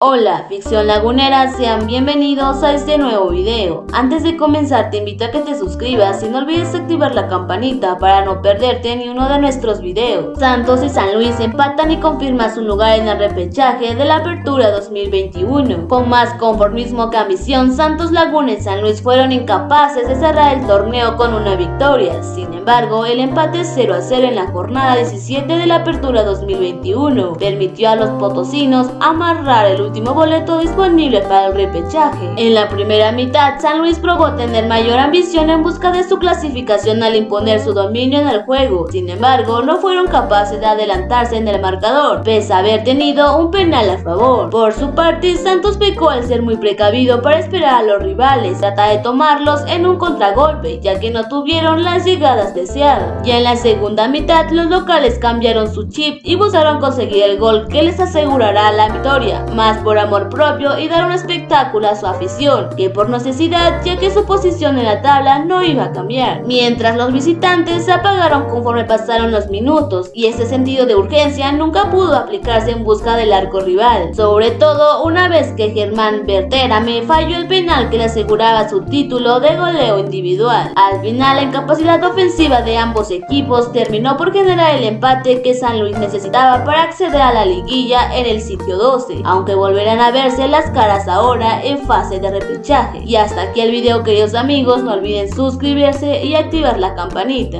Hola, ficción lagunera, sean bienvenidos a este nuevo video. Antes de comenzar te invito a que te suscribas y no olvides activar la campanita para no perderte ni uno de nuestros videos. Santos y San Luis empatan y confirman su lugar en el repechaje de la apertura 2021. Con más conformismo que ambición, Santos Laguna y San Luis fueron incapaces de cerrar el torneo con una victoria. Sin embargo, el empate 0 a 0 en la jornada 17 de la apertura 2021 permitió a los potosinos amarrar el último boleto disponible para el repechaje. En la primera mitad, San Luis probó tener mayor ambición en busca de su clasificación al imponer su dominio en el juego. Sin embargo, no fueron capaces de adelantarse en el marcador, pese a haber tenido un penal a favor. Por su parte, Santos pecó al ser muy precavido para esperar a los rivales, trata de tomarlos en un contragolpe, ya que no tuvieron las llegadas deseadas. Ya en la segunda mitad, los locales cambiaron su chip y buscaron conseguir el gol que les asegurará la victoria, más por amor propio y dar un espectáculo a su afición, que por necesidad ya que su posición en la tabla no iba a cambiar. Mientras los visitantes se apagaron conforme pasaron los minutos y ese sentido de urgencia nunca pudo aplicarse en busca del arco rival, sobre todo una vez que Germán Berterame falló el penal que le aseguraba su título de goleo individual. Al final la incapacidad ofensiva de ambos equipos terminó por generar el empate que San Luis necesitaba para acceder a la liguilla en el sitio 12, aunque volverán a verse las caras ahora en fase de repechaje. Y hasta aquí el video queridos amigos, no olviden suscribirse y activar la campanita.